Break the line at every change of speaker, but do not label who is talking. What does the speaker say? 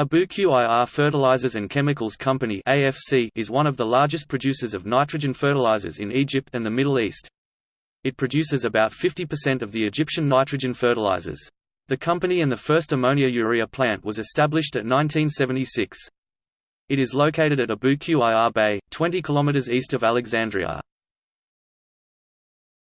Abu Qir Fertilizers and Chemicals Company (AFC) is one of the largest producers of nitrogen fertilizers in Egypt and the Middle East. It produces about 50% of the Egyptian nitrogen fertilizers. The company and the first ammonia-urea plant was established at 1976. It is located at Abu Qir Bay, 20 km east of Alexandria.